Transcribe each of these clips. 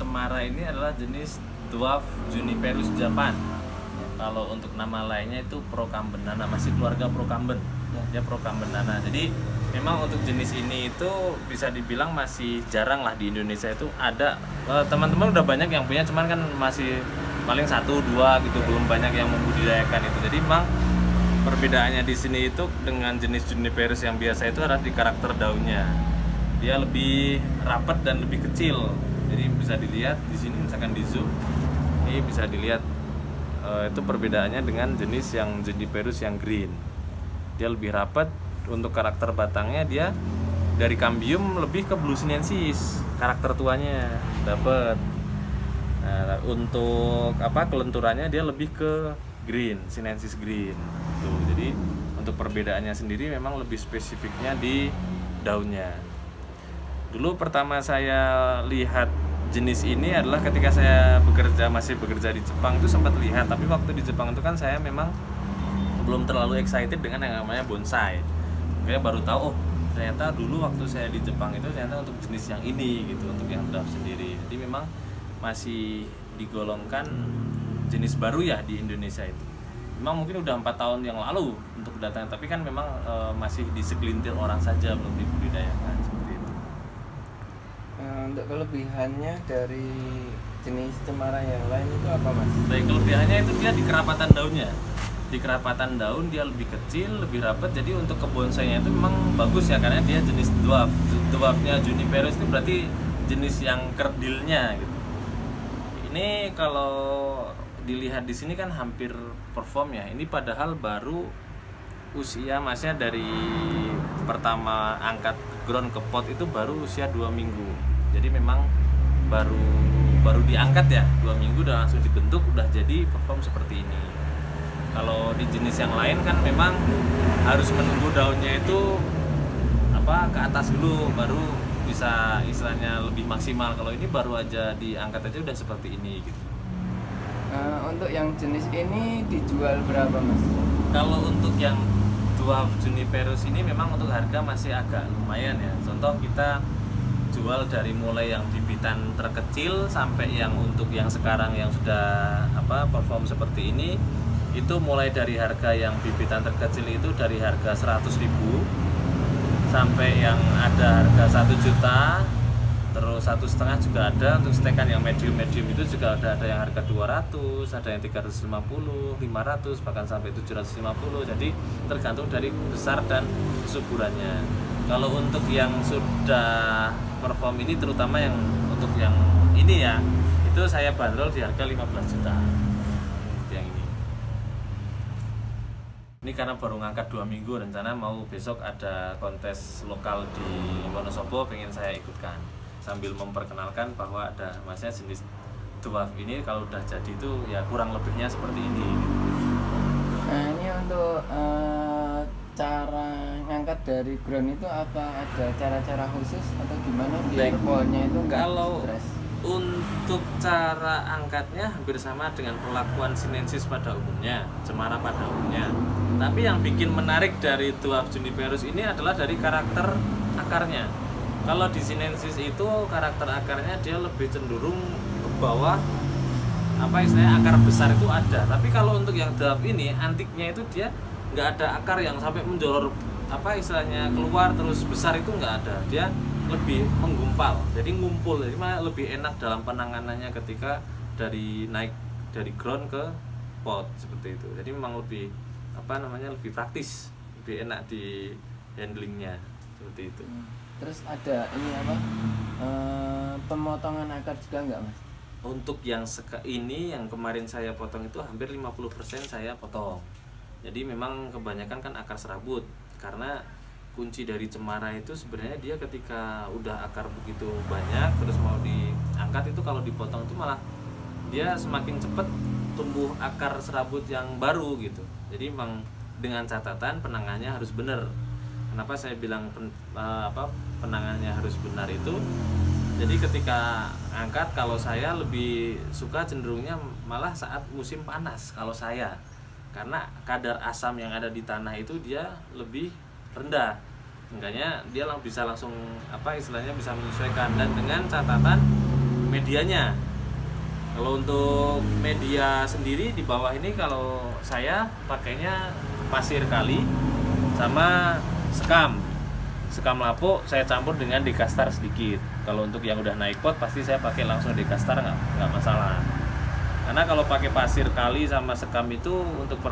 cemara ini adalah jenis dwarf juniperus Japan. Kalau untuk nama lainnya itu Procambenana masih keluarga Procamben Ya. dia Procambenana jadi memang untuk jenis ini itu bisa dibilang masih jarang lah di Indonesia itu ada. Eh, teman-teman udah banyak yang punya cuman kan masih paling satu dua gitu belum banyak yang membudidayakan itu. Jadi memang perbedaannya di sini itu dengan jenis juniperus yang biasa itu adalah di karakter daunnya. Dia lebih rapat dan lebih kecil jadi bisa dilihat di sini misalkan di zoom ini bisa dilihat eh, itu perbedaannya dengan jenis yang juniperus yang green. Dia lebih rapat untuk karakter batangnya dia dari cambium lebih ke blue sinensis karakter tuanya dapat nah, untuk apa kelenturannya dia lebih ke green sinensis green tuh jadi untuk perbedaannya sendiri memang lebih spesifiknya di daunnya. Dulu pertama saya lihat jenis ini adalah ketika saya bekerja masih bekerja di Jepang itu sempat lihat tapi waktu di Jepang itu kan saya memang belum terlalu excited dengan yang namanya bonsai. Kayak baru tahu oh ternyata dulu waktu saya di Jepang itu ternyata untuk jenis yang ini gitu untuk yang draft sendiri. Jadi memang masih digolongkan jenis baru ya di Indonesia itu. Memang mungkin udah empat tahun yang lalu untuk datang tapi kan memang eh, masih di segelintir orang saja belum dibudidayakan untuk kelebihannya dari jenis cemara yang lain itu apa mas? Baik kelebihannya itu dia di kerapatan daunnya. Di kerapatan daun dia lebih kecil, lebih rapat. Jadi untuk kebonsainya itu memang bagus ya karena dia jenis dwarf. Dwarfnya juniperus itu berarti jenis yang kerdilnya gitu. Ini kalau dilihat di sini kan hampir perform ya. Ini padahal baru usia masnya dari pertama angkat ground ke pot itu baru usia dua minggu. Jadi memang baru baru diangkat ya dua minggu udah langsung dibentuk udah jadi perform seperti ini. Kalau di jenis yang lain kan memang harus menunggu daunnya itu apa ke atas dulu baru bisa istilahnya lebih maksimal. Kalau ini baru aja diangkat aja udah seperti ini gitu. Eh, untuk yang jenis ini dijual berapa mas? kalau untuk yang dwarf juniperus ini memang untuk harga masih agak lumayan ya. Contoh kita jual dari mulai yang bibitan terkecil sampai yang untuk yang sekarang yang sudah apa perform seperti ini itu mulai dari harga yang bibitan terkecil itu dari harga 100.000 sampai yang ada harga 1 juta terus satu setengah juga ada untuk stekan yang medium medium itu juga ada ada yang harga 200 ada yang 350 500 bahkan sampai 750 jadi tergantung dari besar dan kesuburannya kalau untuk yang sudah perform ini terutama yang untuk yang ini ya itu saya bandrol di harga 15 juta. Yang ini. Ini karena baru ngangkat dua minggu rencana mau besok ada kontes lokal di Wonosobo pengen saya ikutkan. Sambil memperkenalkan bahwa ada masnya jenis dwarf ini kalau udah jadi itu ya kurang lebihnya seperti ini. Nah ini untuk eh, cara ngangkat dari ground itu apa? Ada cara-cara khusus atau gimana biar pohonnya itu nggak Kalau- stres? untuk cara angkatnya hampir sama dengan perlakuan sinensis pada umumnya cemara pada umumnya. Tapi yang bikin menarik dari dwarf juniperus ini adalah dari karakter akarnya. Kalau di sinensis itu karakter akarnya dia lebih cenderung ke bawah. Apa istilahnya akar besar itu ada. Tapi kalau untuk yang dwarf ini antiknya itu dia nggak ada akar yang sampai menjolor apa istilahnya keluar terus besar itu nggak ada. Dia lebih menggumpal jadi ngumpul. Jadi malah lebih enak dalam penanganannya ketika dari naik dari ground ke pot seperti itu. Jadi memang lebih apa namanya lebih praktis lebih enak di handlingnya seperti itu. Hmm. Terus ada ini apa eh, pemotongan akar juga nggak mas? untuk yang seka ini yang kemarin saya potong itu hampir 50% saya potong jadi memang kebanyakan kan akar serabut. Karena kunci dari cemara itu sebenarnya dia ketika udah akar begitu banyak terus mau diangkat itu kalau dipotong itu malah dia semakin cepat tumbuh akar serabut yang baru gitu. Jadi memang dengan catatan penangannya harus benar. Kenapa saya bilang pen- eh, apa penangannya harus benar itu? Jadi ketika angkat kalau saya lebih suka cenderungnya malah saat musim panas kalau saya karena kadar asam yang ada di tanah itu dia lebih rendah. Makanya dia lang- bisa langsung apa istilahnya bisa menyesuaikan. Dan dengan catatan medianya. Kalau untuk media sendiri di bawah ini kalau saya pakainya pasir kali sama sekam. Sekam lapuk saya campur dengan dekastar sedikit. Kalau untuk yang udah naik pot pasti saya pakai langsung dekastar nggak nggak masalah karena kalau pakai pasir kali sama sekam itu untuk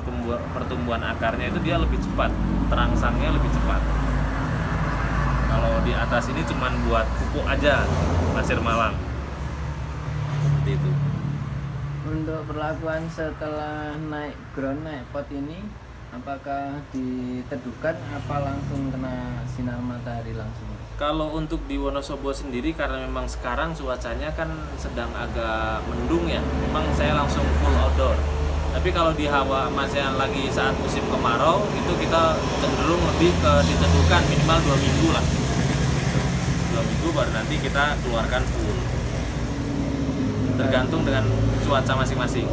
pertumbuhan akarnya itu dia lebih cepat. Terangsangnya lebih cepat. Kalau di atas ini cuman buat pupuk aja pasir malam. Seperti itu. Untuk perlakuan setelah naik ground naik pot ini apakah diteduhkan apa langsung kena sinar matahari langsung? Kalau untuk di Wonosobo sendiri karena memang sekarang cuacanya kan sedang agak mendung ya, memang saya langsung full outdoor. Tapi kalau di hawa masih lagi saat musim kemarau itu kita cenderung lebih ke diteduhkan minimal dua minggu lah. Dua minggu baru nanti kita keluarkan full. Tergantung dengan cuaca masing-masing.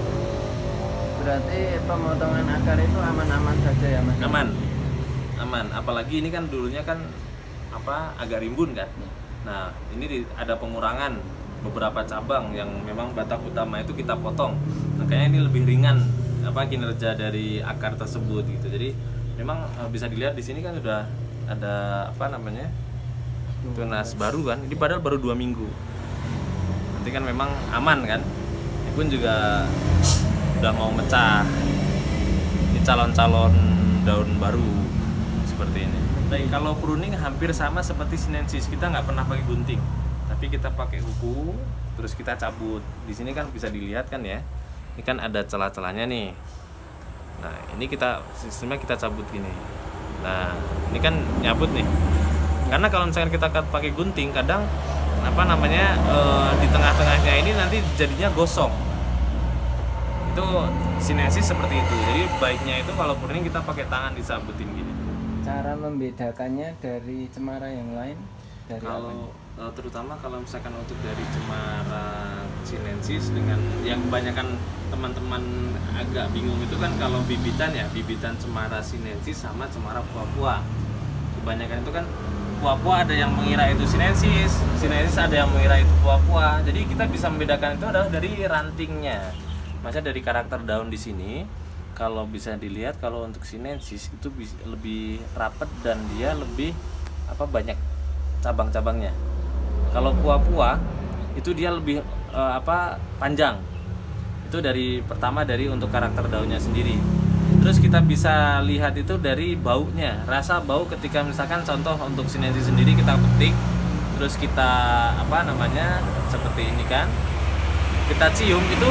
Berarti pemotongan akar itu aman-aman saja ya mas? Aman, aman. Apalagi ini kan dulunya kan apa agak rimbun kan. Nah ini di- ada pengurangan beberapa cabang yang memang batang utama itu kita potong. Makanya ini lebih ringan apa kinerja dari akar tersebut gitu. Jadi memang eh, bisa dilihat di sini kan sudah ada apa namanya tunas baru kan. Ini padahal baru dua minggu. Nanti kan memang aman kan. Ini pun juga udah mau mecah ini calon-calon daun baru seperti ini. Baik, kalau pruning hampir sama seperti sinensis kita nggak pernah pakai gunting, tapi kita pakai kuku, terus kita cabut. Di sini kan bisa dilihat kan ya, ini kan ada celah-celahnya nih. Nah ini kita sistemnya kita cabut gini. Nah ini kan nyabut nih. Karena kalau misalkan kita pakai gunting, kadang apa namanya eh, di tengah-tengahnya ini nanti jadinya gosong itu sinensis seperti itu jadi baiknya itu kalau pruning kita pakai tangan disabutin gini Cara membedakannya dari cemara yang lain? Dari apa? kalau eh, terutama kalau misalkan untuk dari cemara sinensis dengan yang kebanyakan teman-teman agak bingung itu kan kalau bibitan ya bibitan cemara sinensis sama cemara puah-puah kebanyakan itu kan puah-puah ada yang mengira itu sinensis sinensis ada yang mengira itu puah-puah jadi kita bisa membedakan itu adalah dari rantingnya. Maksudnya dari karakter daun di sini kalau bisa dilihat kalau untuk sinensis itu lebih rapat dan dia lebih apa banyak cabang-cabangnya. Kalau puah-puah itu dia lebih eh, apa panjang. Itu dari pertama dari untuk karakter daunnya sendiri. Terus kita bisa lihat itu dari baunya. Rasa bau ketika misalkan contoh untuk sinensis sendiri kita petik terus kita apa namanya seperti ini kan kita cium itu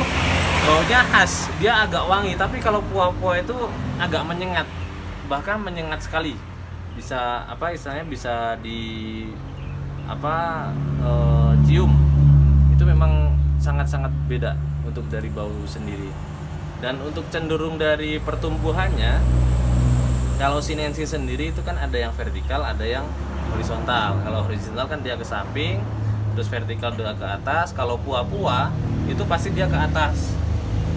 baunya khas. Dia agak wangi tapi kalau puah-puah itu agak menyengat. Bahkan menyengat sekali. Bisa apa istilahnya bisa di apa eh, cium. Itu memang sangat-sangat beda untuk dari bau sendiri. Dan untuk cenderung dari pertumbuhannya kalau sinensis sendiri itu kan ada yang vertikal ada yang horizontal. Kalau horizontal kan dia ke samping terus vertikal dia ke atas. Kalau puah-puah itu pasti dia ke atas.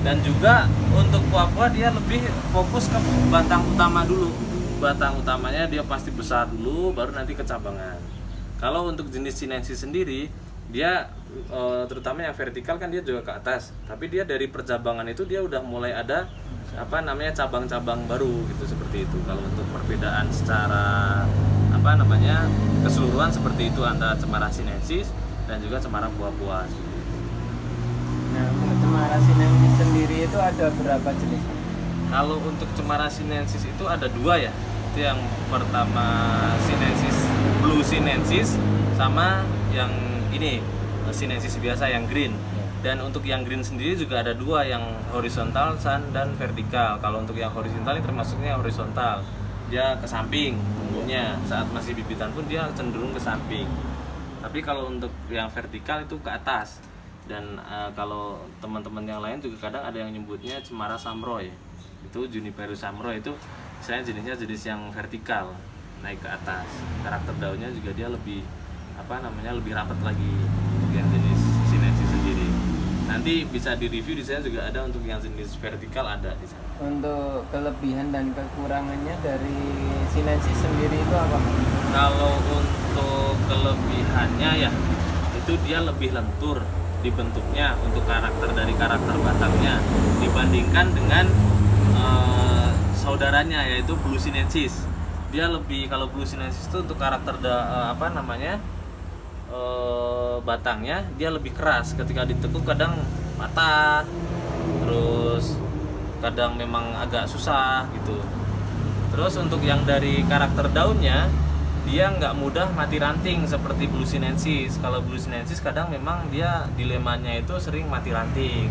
Dan juga untuk puah-puah dia lebih fokus ke batang utama dulu. Batang utamanya dia pasti besar dulu baru nanti kecabangan kalau untuk jenis sinensis sendiri dia eh, terutama yang vertikal kan dia juga ke atas. Tapi dia dari percabangan itu dia udah mulai ada apa namanya cabang-cabang baru gitu seperti itu. Kalau untuk perbedaan secara apa namanya keseluruhan seperti itu antara cemara sinensis dan juga cemara buah-buah Nah, cemara sinensis sendiri itu ada berapa jenis? Kalau untuk cemara sinensis itu ada dua ya. Itu yang pertama sinensis blue sinensis sama yang ini sinensis biasa yang green. Dan untuk yang green sendiri juga ada dua yang horizontal san dan vertikal. Kalau untuk yang horizontal ini termasuknya horizontal. Dia ke samping tumbuhnya. Saat masih bibitan pun dia cenderung ke samping. Tapi kalau untuk yang vertikal itu ke atas. Dan eh, kalau teman-teman yang lain juga kadang ada yang nyebutnya cemara samroy itu Juniperus samroy itu saya jenisnya jenis yang vertikal naik ke atas. Karakter daunnya juga dia lebih apa namanya lebih rapat lagi untuk yang jenis sinensis sendiri. Nanti bisa di review di sana juga ada untuk yang jenis vertikal ada di sana. Untuk kelebihan dan kekurangannya dari sinensis sendiri itu apa? kalau untuk kelebihannya ya itu dia lebih lentur dibentuknya untuk karakter dari karakter batangnya dibandingkan dengan eh, saudaranya yaitu Blue Sinensis. Dia lebih kalau Blue Sinensis itu untuk karakter da, eh, apa namanya eh, batangnya dia lebih keras ketika ditekuk kadang patah terus kadang memang agak susah gitu terus untuk yang dari karakter daunnya dia nggak mudah mati ranting seperti Blue Sinensis kalau Blue Sinensis kadang memang dia dilemanya itu sering mati ranting.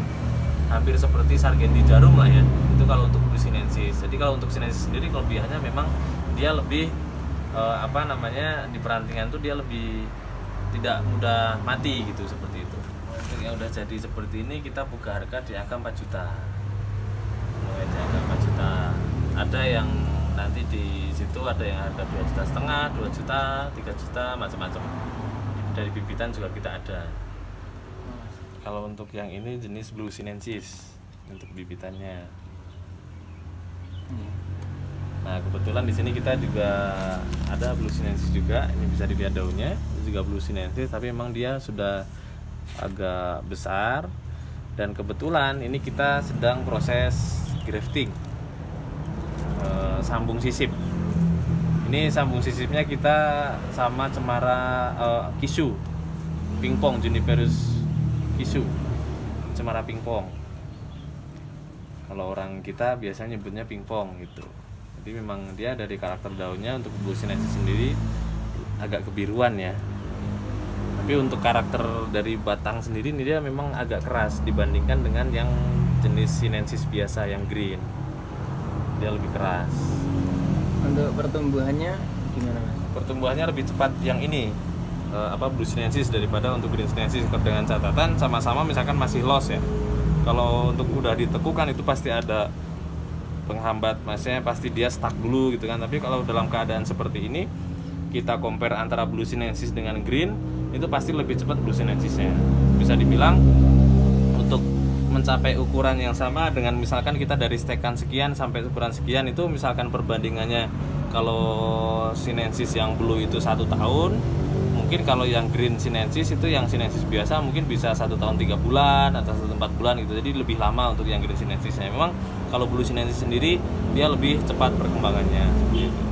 Hampir seperti Sargenti jarum lah ya. Itu kalau untuk Blue Sinensis jadi kalau untuk Sinensis sendiri kelebihannya memang dia lebih eh, apa namanya di perantingan tuh dia lebih tidak mudah mati gitu seperti itu. Yang udah jadi seperti ini kita buka harga di angka 4 juta. Mulai di angka 4 juta. Ada yang nanti di situ ada yang harga 2 juta setengah 2 juta 3 juta macam-macam dari bibitan juga kita ada kalau untuk yang ini jenis blue sinensis untuk bibitannya Iya. Nah kebetulan di sini kita juga ada blue sinensis juga. Ini bisa dilihat daunnya, itu juga blue sinensis, tapi memang dia sudah agak besar. Dan kebetulan ini kita sedang proses grafting, Eh, sambung sisip. Ini sambung sisipnya kita sama cemara eh, kisu, pingpong juniperus kisu, cemara pingpong. Kalau orang kita biasanya nyebutnya pingpong gitu. Jadi memang dia dari karakter daunnya untuk blue sinensis sendiri agak kebiruan ya. Tapi untuk karakter dari batang sendiri ini dia memang agak keras dibandingkan dengan yang jenis sinensis biasa yang green. Dia lebih keras. Untuk pertumbuhannya gimana mas? Pertumbuhannya lebih cepat yang ini eh, apa blue sinensis daripada untuk green sinensis dengan catatan sama-sama misalkan masih loss ya. Kalau untuk udah ditekukan itu pasti ada penghambat maksudnya pasti dia stuck dulu gitu kan tapi kalau dalam keadaan seperti ini kita compare antara blue sinensis dengan green itu pasti lebih cepat blue sinensisnya bisa dibilang mencapai ukuran yang sama dengan misalkan kita dari stekan sekian sampai ukuran sekian itu misalkan perbandingannya kalau sinensis yang blue itu satu tahun mungkin kalau yang green sinensis itu yang sinensis biasa mungkin bisa satu tahun tiga bulan atau satu empat bulan gitu. Jadi lebih lama untuk yang green sinensisnya. Memang kalau blue sinensis sendiri dia lebih cepat perkembangannya seperti itu.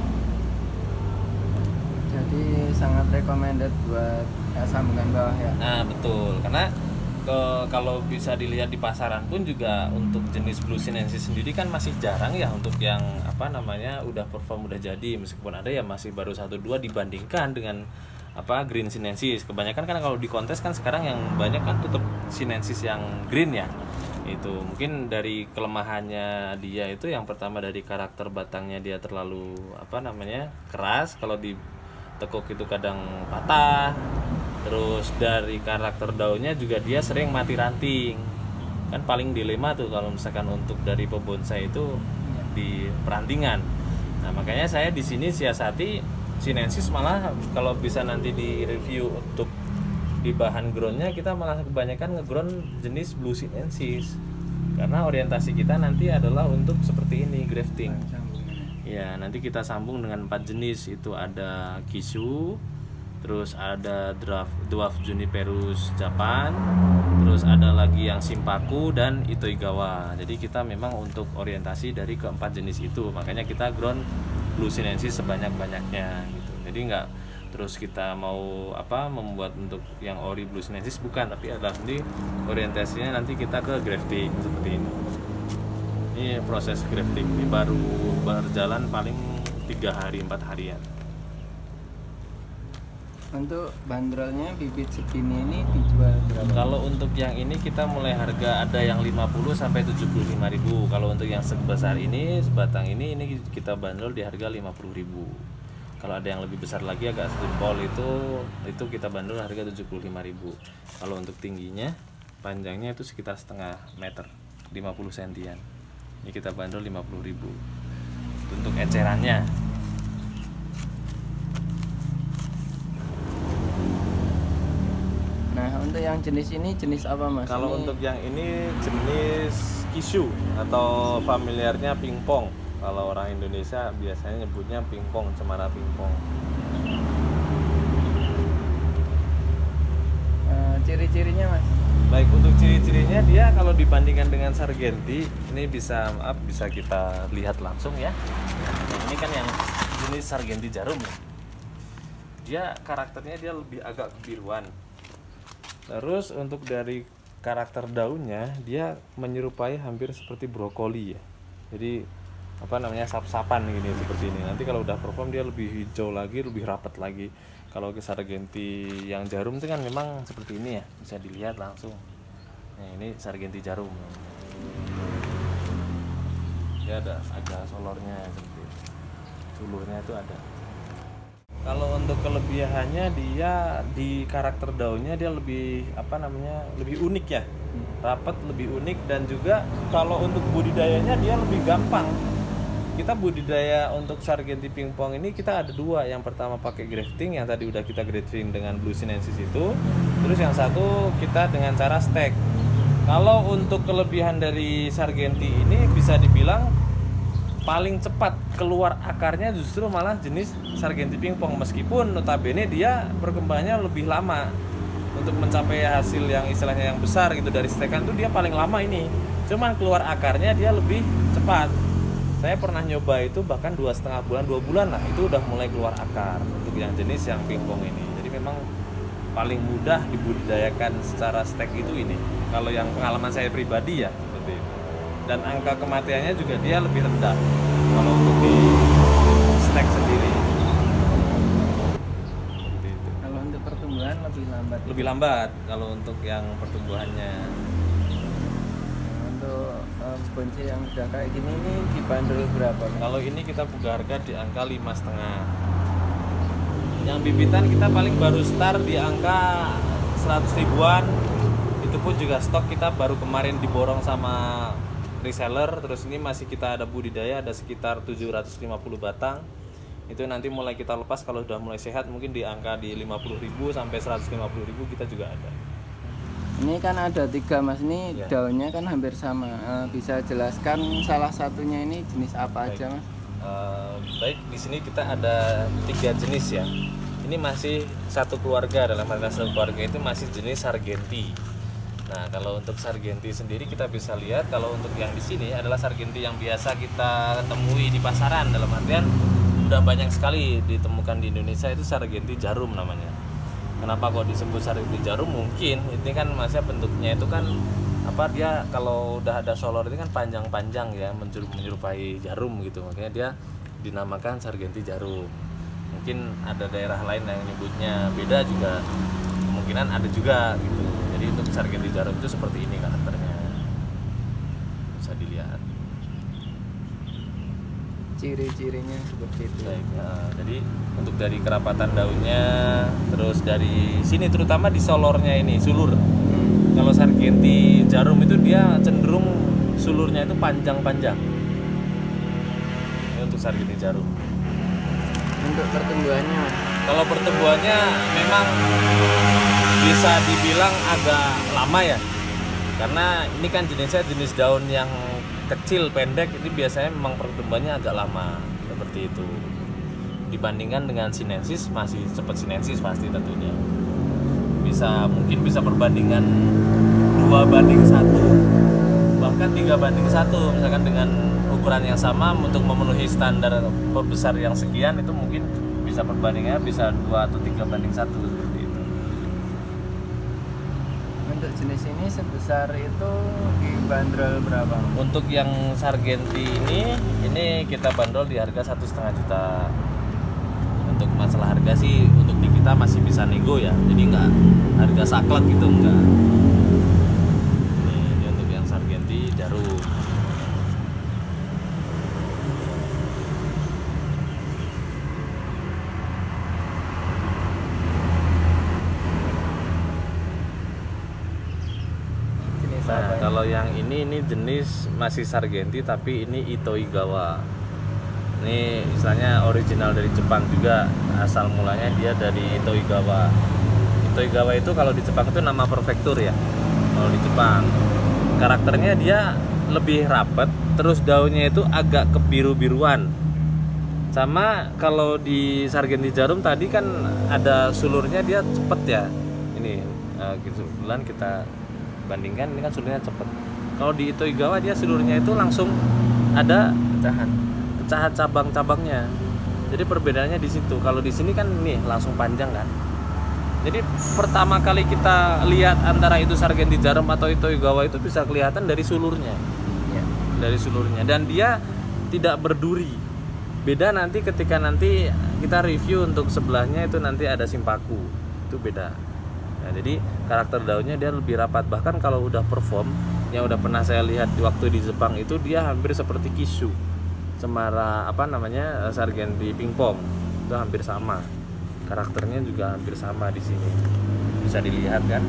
Jadi sangat recommended buat ya, sambungan bawah ya. nah betul. Karena ke, kalau bisa dilihat di pasaran pun juga untuk jenis blue sinensis sendiri kan masih jarang ya untuk yang apa namanya udah perform udah jadi. Meskipun ada ya masih baru satu dua dibandingkan dengan apa green sinensis. Kebanyakan kan kalau di kontes kan sekarang yang banyak kan tetap sinensis yang green ya. Itu mungkin dari kelemahannya dia itu yang pertama dari karakter batangnya dia terlalu apa namanya keras. Kalau ditekuk itu kadang patah terus dari karakter daunnya juga dia sering mati ranting kan paling dilema tuh kalau misalkan untuk dari pebonsai itu di perantingan nah makanya saya di sini siasati sinensis malah kalau bisa nanti di review untuk di bahan groundnya kita malah kebanyakan ngeground jenis blue sinensis karena orientasi kita nanti adalah untuk seperti ini grafting. Ya, nanti kita sambung dengan empat jenis. Itu ada Kisu, terus ada Dwarf, Dwarf Juniperus Japan, terus ada lagi yang Simpaku dan Itoigawa. Jadi kita memang untuk orientasi dari keempat jenis itu. Makanya kita ground Blue Sinensis sebanyak-banyaknya gitu. Jadi nggak terus kita mau apa membuat untuk yang ori Blue Sinensis bukan, tapi adalah nanti orientasinya nanti kita ke grafting seperti ini ini proses grafting ini baru berjalan paling tiga hari empat harian Untuk bandrolnya bibit segini ini dijual berapa? kalau untuk yang ini kita mulai harga ada yang 50 sampai 75 ribu. Kalau untuk yang sebesar ini sebatang ini ini kita bandrol di harga 50 ribu. Kalau ada yang lebih besar lagi agak sejempol itu itu kita bandrol harga 75 ribu. Kalau untuk tingginya panjangnya itu sekitar setengah meter 50 sentian. Ini kita bandrol 50 ribu. Untuk ecerannya Nah untuk yang jenis ini jenis apa mas? Kalau Ini untuk yang ini jenis kisu atau familiarnya pingpong. Kalau orang Indonesia biasanya nyebutnya pingpong, cemara pingpong. eh, ciri-cirinya mas Baik untuk ciri-cirinya dia kalau dibandingkan dengan Sargenti ini bisa maaf bisa kita lihat langsung ya. Nah, ini kan yang jenis Sargenti jarum ya. Dia karakternya dia lebih agak kebiruan. Terus untuk dari karakter daunnya dia menyerupai hampir seperti brokoli ya. Jadi apa namanya sap-sapan gini seperti ini. Nanti kalau udah perform dia lebih hijau lagi, lebih rapat lagi. Kalau ke Sargenti yang jarum itu kan memang seperti ini ya, bisa dilihat langsung. Nah, ini Sargenti jarum. Dia ada ada solornya seperti itu. Sulurnya itu ada. Kalau untuk kelebihannya dia di karakter daunnya dia lebih apa namanya lebih unik ya, rapat lebih unik dan juga kalau untuk budidayanya dia lebih gampang. Kita budidaya untuk Sargenti pingpong ini kita ada dua. Yang pertama pakai grafting yang tadi udah kita grafting dengan Blue Sinensis itu. Terus yang satu kita dengan cara stack. Kalau untuk kelebihan dari Sargenti ini bisa dibilang paling cepat keluar akarnya justru malah jenis Sargenti pingpong. Meskipun notabene dia perkembangannya lebih lama untuk mencapai hasil yang istilahnya yang besar gitu. Dari stekan tuh dia paling lama ini. Cuman keluar akarnya dia lebih cepat. Saya pernah nyoba itu bahkan dua setengah bulan dua bulan lah. Itu udah mulai keluar akar untuk yang jenis yang pingpong ini. Jadi memang paling mudah dibudidayakan secara stek itu ini. Kalau yang pengalaman saya pribadi ya itu dan angka kematiannya juga dia lebih rendah. Kalau untuk di stek sendiri. Kalau untuk pertumbuhan lebih lambat lebih lambat kalau untuk yang pertumbuhannya. Untuk bonsai yang udah kayak gini ini dibanderol berapa Mas? kalau ini kita buka harga di angka lima setengah. Yang bibitan kita paling baru start di angka 100 ribuan. Itu pun juga stok kita baru kemarin diborong sama reseller terus ini masih kita ada budidaya ada sekitar 750 batang itu nanti mulai kita lepas kalau sudah mulai sehat mungkin di angka di 50.000 sampai 150.000 kita juga ada ini kan ada tiga mas ini Ya. daunnya kan hampir sama Eh, bisa jelaskan salah satunya ini jenis apa Baik. aja mas Eh, baik di sini kita ada tiga jenis ya. Ini masih satu keluarga dalam artian satu keluarga itu masih jenis Sargenti. Nah kalau untuk Sargenti sendiri kita bisa lihat kalau untuk yang di sini adalah Sargenti yang biasa kita temui di pasaran. Dalam artian udah banyak sekali ditemukan di Indonesia itu Sargenti jarum namanya. Kenapa kok disebut Sargenti jarum? Mungkin ini kan masih bentuknya itu kan apa dia kalau udah ada solor ini kan panjang-panjang ya menyeru- menyerupai jarum gitu. Makanya dia dinamakan Sargenti jarum. Mungkin ada daerah lain yang nyebutnya. Beda juga. Kemungkinan ada juga gitu jadi untuk Sargenti jarum itu seperti ini karakternya. Bisa dilihat. Ciri-cirinya seperti itu. Baik, nah, jadi untuk dari kerapatan daunnya terus dari sini terutama di solornya ini sulur. Kalau Sargenti jarum itu dia cenderung sulurnya itu panjang-panjang. Ini untuk Sargenti jarum. Untuk pertumbuhannya. Kalau pertumbuhannya memang bisa dibilang agak lama ya. Karena ini kan jenisnya jenis daun yang kecil pendek ini biasanya memang pertumbuhannya agak lama seperti itu. Dibandingkan dengan sinensis masih cepat sinensis pasti tentunya. Bisa mungkin bisa perbandingan dua banding satu bahkan tiga banding satu. Misalkan dengan ukuran yang sama untuk memenuhi standar pembesar yang sekian itu mungkin bisa perbandingannya bisa dua atau tiga banding satu seperti itu. Untuk jenis ini sebesar itu dibanderol berapa? Untuk yang Sargenti ini ini kita bandrol di harga satu setengah juta. Untuk masalah harga sih untuk di kita masih bisa nego ya. Jadi nggak harga saklek gitu enggak ini, ini untuk yang Sargenti jarum jenis Nah, apa ini? kalau yang ini jenis masih Sargenti tapi ini Itoigawa. Ini misalnya original dari Jepang juga. Asal mulanya dia dari Itoigawa. Itoigawa itu kalau di Jepang itu nama prefektur ya. Kalau di Jepang. Karakternya dia lebih rapat, terus daunnya itu agak kebiru-biruan. Sama kalau di Sargenti Jarum tadi kan ada sulurnya dia cepet ya. Ini uh, kebetulan kita bandingkan ini kan sulurnya cepet kalau di Itoigawa dia sulurnya itu langsung ada pecahan. pecahan cabang-cabangnya. Jadi perbedaannya di situ. Kalau di sini kan nih langsung panjang kan. Jadi pertama kali kita lihat antara itu Sargenti Jarum atau Itoigawa itu bisa kelihatan dari sulurnya. Ya dari sulurnya. Dan dia tidak berduri. Beda nanti ketika nanti kita review untuk sebelahnya itu nanti ada simpaku. Itu beda. Nah, jadi karakter daunnya dia lebih rapat. Bahkan kalau udah perform yang udah pernah saya lihat di waktu di Jepang itu dia hampir seperti Kishu Cemara apa namanya Sargenti Pingpong. Itu hampir sama. Karakternya juga hampir sama di sini. Bisa dilihat kan?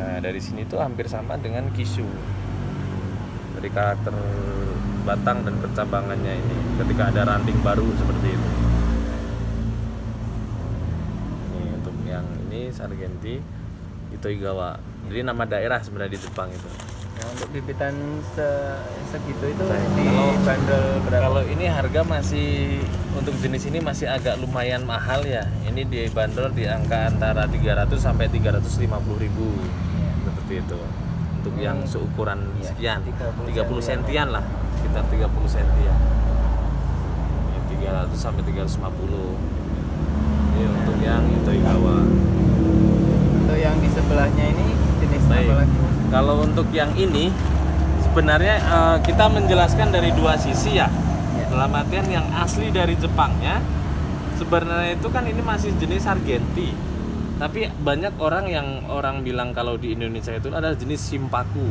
Nah dari sini tuh hampir sama dengan Kishu dari karakter batang dan percabangannya ini. Ketika ada ranting baru seperti itu. Ini untuk yang ini Sargenti Itoigawa. Jadi nama daerah sebenarnya di Jepang itu nah untuk bibitan se- segitu itu di Kalau- bandel berapa? kalau ini harga masih untuk jenis ini masih agak lumayan mahal ya. Ini dibanderol di angka antara 300 sampai 350 ribu. Seperti itu. Untuk yang Hmm. seukuran Iya, sekian. 30 30 sentian. lah. Sekitar 30 sentian. Ini 300 sampai 350 ini untuk yang Itoigawa untuk yang di sebelahnya ini jenis Baik. apa lagi kalau untuk yang ini sebenarnya eh, kita menjelaskan dari dua sisi ya. Ya. dalam artian yang asli dari Jepangnya sebenarnya itu kan ini masih jenis Sargenti tapi banyak orang yang orang bilang kalau di Indonesia itu adalah jenis Simpaku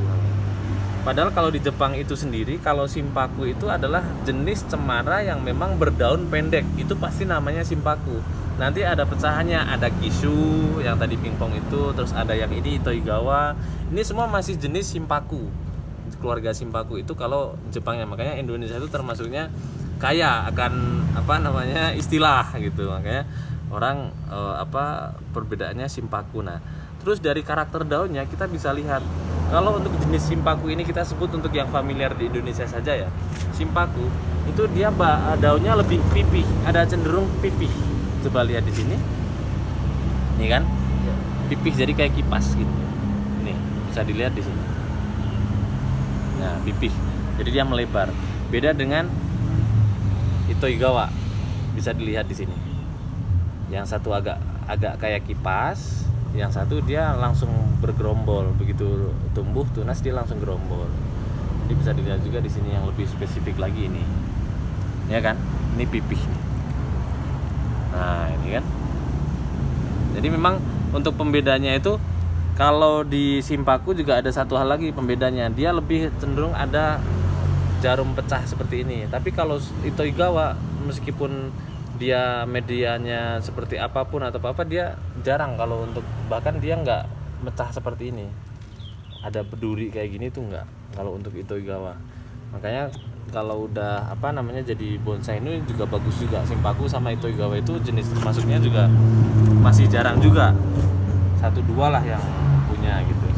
padahal kalau di Jepang itu sendiri kalau Simpaku itu adalah jenis cemara yang memang berdaun pendek. Itu pasti namanya Simpaku. Nanti ada pecahannya ada Kishu yang tadi pingpong itu terus ada yang ini Itoigawa ini semua masih jenis Simpaku. Keluarga Simpaku itu kalau Jepangnya makanya Indonesia itu termasuknya kaya akan apa namanya istilah gitu. Makanya orang eh, apa perbedaannya Simpaku. Nah terus dari karakter daunnya kita bisa lihat kalau untuk jenis Simpaku ini kita sebut untuk yang familiar di Indonesia saja ya. Simpaku itu dia ba- daunnya lebih pipih ada cenderung pipih. Coba lihat di sini. Nih kan? Ya. pipih jadi kayak kipas gitu. Nih bisa dilihat di sini. Nah pipih. Jadi dia melebar. Beda dengan Itoigawa. Bisa dilihat di sini. Yang satu agak agak kayak kipas yang satu dia langsung bergerombol. Begitu tumbuh tunas dia langsung gerombol. Jadi bisa dilihat juga di sini yang lebih spesifik lagi ini. Ya kan? Ini pipih nah ini kan? Jadi memang untuk pembedanya itu kalau di Simpaku juga ada satu hal lagi pembedanya. Dia lebih cenderung ada jarum pecah seperti ini. Tapi kalau Itoigawa meskipun dia medianya seperti apa pun atau apa dia jarang kalau untuk bahkan dia nggak mecah seperti ini. Ada berduri kayak gini tuh nggak kalau untuk Itoigawa makanya kalau udah apa namanya jadi bonsai ini juga bagus juga. Simpaku sama Itoigawa itu jenis termasuknya juga masih jarang juga. Satu dua lah yang punya gitu.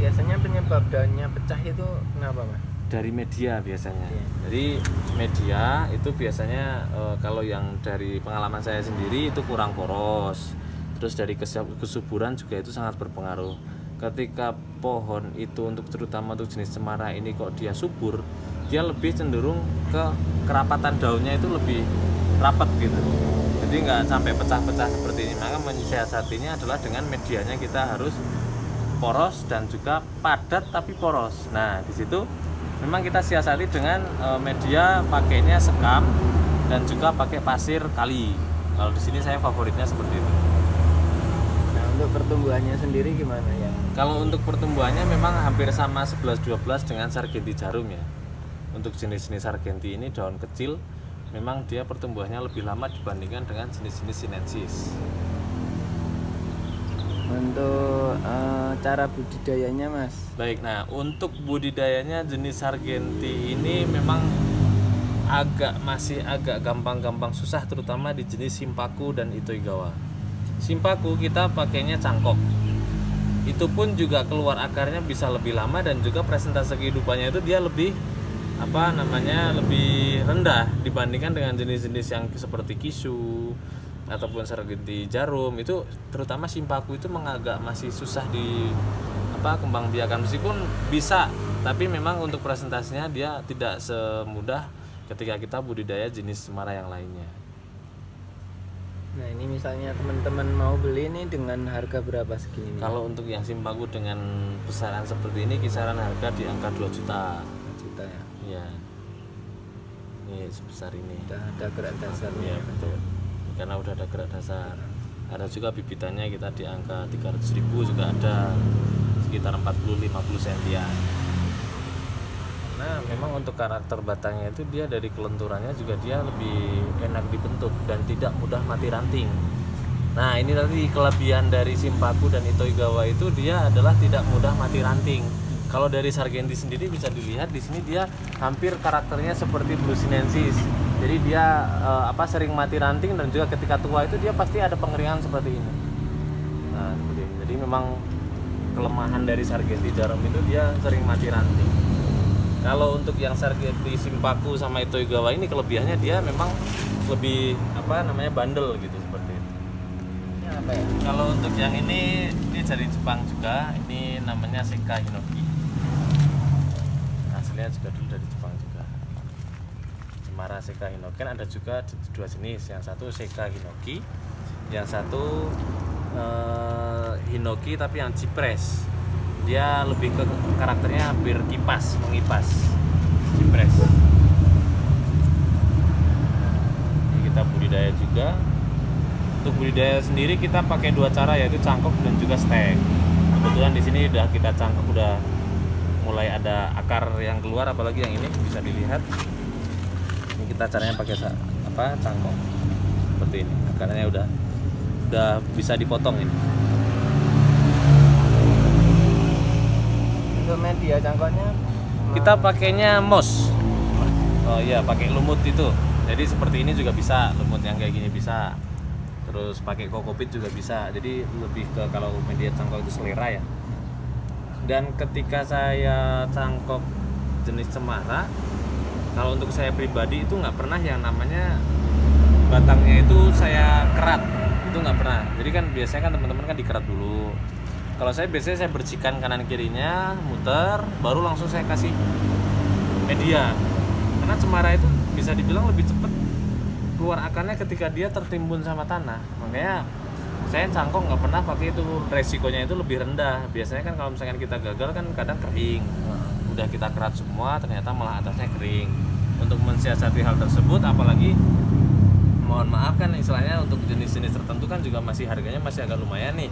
Biasanya penyebab daunnya pecah itu kenapa mas dari media biasanya. Iya. Jadi media itu biasanya eh, kalau yang dari pengalaman saya sendiri itu kurang poros. Terus dari kesuburan juga itu sangat berpengaruh. Ketika pohon itu untuk terutama untuk jenis cemara ini kok dia subur, dia lebih cenderung ke kerapatan daunnya itu lebih rapat gitu. Jadi nggak sampai pecah-pecah seperti ini. Maka mensiasatinya adalah dengan medianya kita harus poros dan juga padat tapi poros. Nah, di situ memang kita siasati dengan eh, media pakainya sekam dan juga pakai pasir kali. Kalau di sini saya favoritnya seperti itu. nah untuk pertumbuhannya sendiri gimana ya Kalau untuk pertumbuhannya memang hampir sama 11-12 dengan sargenti jarum ya. Untuk jenis-jenis sargenti ini daun kecil memang dia pertumbuhannya lebih lama dibandingkan dengan jenis-jenis sinensis. Untuk eh, cara budidayanya mas Baik, nah untuk budidayanya jenis sargenti ini memang agak masih agak gampang-gampang susah terutama di jenis simpaku dan itoigawa. Simpaku kita pakainya cangkok. Itu pun juga keluar akarnya bisa lebih lama dan juga presentase kehidupannya itu dia lebih apa namanya lebih rendah dibandingkan dengan jenis-jenis yang seperti kisu, ataupun sargenti jarum itu terutama simpaku itu mengagak masih susah di apa kembang biakan meskipun bisa tapi memang untuk presentasinya dia tidak semudah ketika kita budidaya jenis cemara yang lainnya Nah ini misalnya teman-teman mau beli ini dengan harga berapa segini? kalau untuk yang simpaku dengan besaran seperti ini kisaran harga di angka 2 juta juta ya. ya ini sebesar ini Udah ada gerak dasarnya. Iya betul. Karena udah ada gerak dasar. Ada juga bibitannya kita di angka 300.000 juga ada sekitar 40-50 sentian. Nah, memang untuk karakter batangnya itu dia dari kelenturannya juga dia lebih enak dibentuk dan tidak mudah mati ranting. Nah, ini tadi kelebihan dari Simpaku dan Itoigawa itu dia adalah tidak mudah mati ranting. Kalau dari Sargenti sendiri bisa dilihat di sini dia hampir karakternya seperti Blue sinensis. Jadi dia eh, apa sering mati ranting dan juga ketika tua itu dia pasti ada pengeringan seperti ini. Nah, seperti ini. Jadi memang kelemahan dari Sargenti jarum itu dia sering mati ranting. Kalau untuk yang Sargenti Simpaku sama Itoigawa ini kelebihannya dia memang lebih apa namanya bandel gitu seperti itu. Ini apa ya? Kalau untuk yang ini ini dari Jepang juga, ini namanya Seka Hinoki. Hasilnya juga dulu dari Jepang juga. Cemara Seka Hinoki kan ada juga dua jenis, yang satu Seka Hinoki, yang satu eh, Hinoki tapi yang cipres. Dia lebih ke karakternya hampir kipas, mengipas. Cipres. Ini kita budidaya juga untuk budidaya sendiri kita pakai dua cara yaitu cangkok dan juga stek. Kebetulan di sini udah kita cangkok udah mulai ada akar yang keluar apalagi yang ini bisa dilihat. Ini kita caranya pakai apa cangkok seperti ini. Akarnya udah udah bisa dipotong ini. Untuk media cangkoknya Kita pakainya mos. Oh iya, pakai lumut itu. Jadi seperti ini juga bisa, lumut yang kayak gini bisa. Terus pakai kokopit juga bisa. Jadi lebih ke kalau media cangkok itu selera ya. Dan ketika saya cangkok jenis cemara, kalau untuk saya pribadi itu nggak pernah yang namanya batangnya itu saya kerat. Itu nggak pernah. Jadi kan biasanya kan teman-teman kan dikerat dulu. Kalau saya biasanya saya bersihkan kanan kirinya muter baru langsung saya kasih media. Karena cemara itu bisa dibilang lebih cepat keluar akarnya ketika dia tertimbun sama tanah. Makanya saya cangkok nggak pernah pakai itu resikonya itu lebih rendah. Biasanya kan kalau misalkan kita gagal kan kadang kering. Udah kita kerat semua ternyata malah atasnya kering. Untuk mensiasati hal tersebut apalagi mohon maaf kan istilahnya untuk jenis-jenis tertentu kan juga masih harganya masih agak lumayan nih.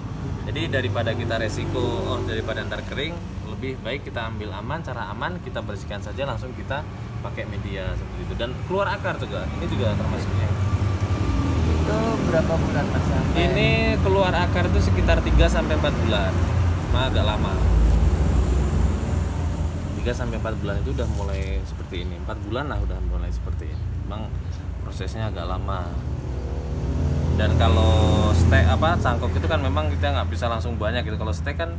Jadi daripada kita resiko oh daripada ntar kering lebih baik kita ambil aman. Cara aman kita bersihkan saja langsung kita pakai media seperti itu. Dan keluar akar juga ini juga termasuknya itu berapa bulan mas? Sampai? ini keluar akar itu sekitar 3 sampai 4 bulan. Mah agak lama. 3 sampai 4 bulan itu udah mulai seperti ini. 4 bulan lah udah mulai seperti ini. Memang prosesnya agak lama. Dan kalau stek apa cangkok itu kan memang kita nggak bisa langsung banyak gitu. Kalau stek kan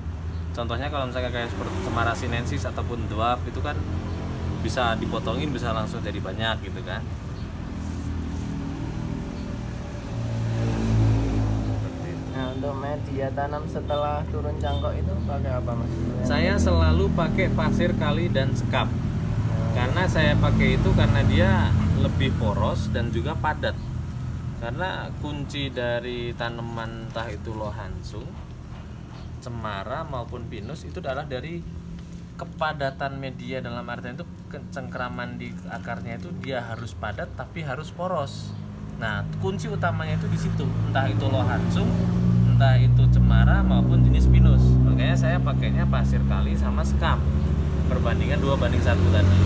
contohnya kalau misalnya kayak seperti cemara sinensis ataupun dwarf itu kan bisa dipotongin bisa langsung jadi banyak gitu kan untuk media tanam setelah turun cangkok itu pakai apa mas? Saya selalu pakai pasir kali dan sekap. Karena saya pakai itu karena dia lebih poros dan juga padat. Karena kunci dari tanaman entah itu lohansung, cemara maupun pinus itu adalah dari kepadatan media dalam artian itu ke- cengkeraman di akarnya itu dia harus padat tapi harus poros. Nah, kunci utamanya itu di situ, entah itu lohansung, entah itu cemara maupun jenis pinus. Makanya saya pakainya pasir kali sama sekam. Perbandingan dua banding satu tadi.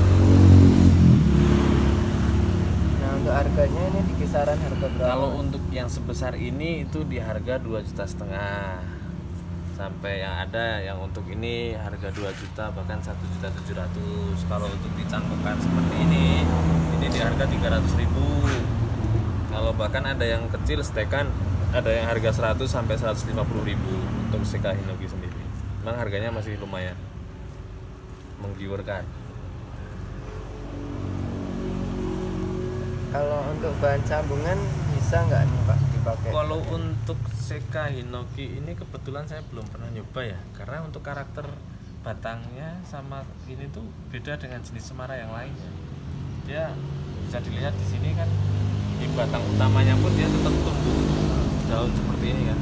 Nah untuk harganya ini di kisaran harga berapa? Kalau untuk yang sebesar ini itu di harga dua juta setengah sampai yang ada yang untuk ini harga 2 juta bahkan satu juta tujuh ratus kalau untuk dicangkokkan seperti ini ini di harga 300 ribu kalau bahkan ada yang kecil stekan ada yang harga 100 sampai 150 ribu untuk seka hinoki sendiri. Memang harganya masih lumayan. Menggiurkan. Kalau untuk bahan sambungan bisa nggak nih pak dipakai? Kalau untuk Seka Hinoki ini kebetulan saya belum pernah nyoba ya, karena untuk karakter batangnya sama ini tuh beda dengan jenis semara yang lainnya. Dia bisa dilihat di sini kan di batang utamanya pun dia tetap tumbuh daun seperti ini kan.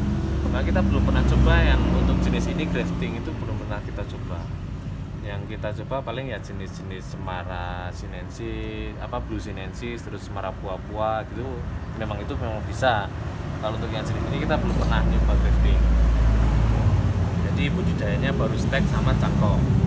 Nah kita belum pernah coba yang untuk jenis ini grafting itu belum pernah kita coba. Yang kita coba paling ya jenis-jenis semara sinensis, apa blue sinensis, terus semara pua-pua gitu. Memang itu memang bisa. Kalau untuk yang jenis ini kita belum pernah nyoba grafting. Jadi budidayanya baru stek sama cangkok.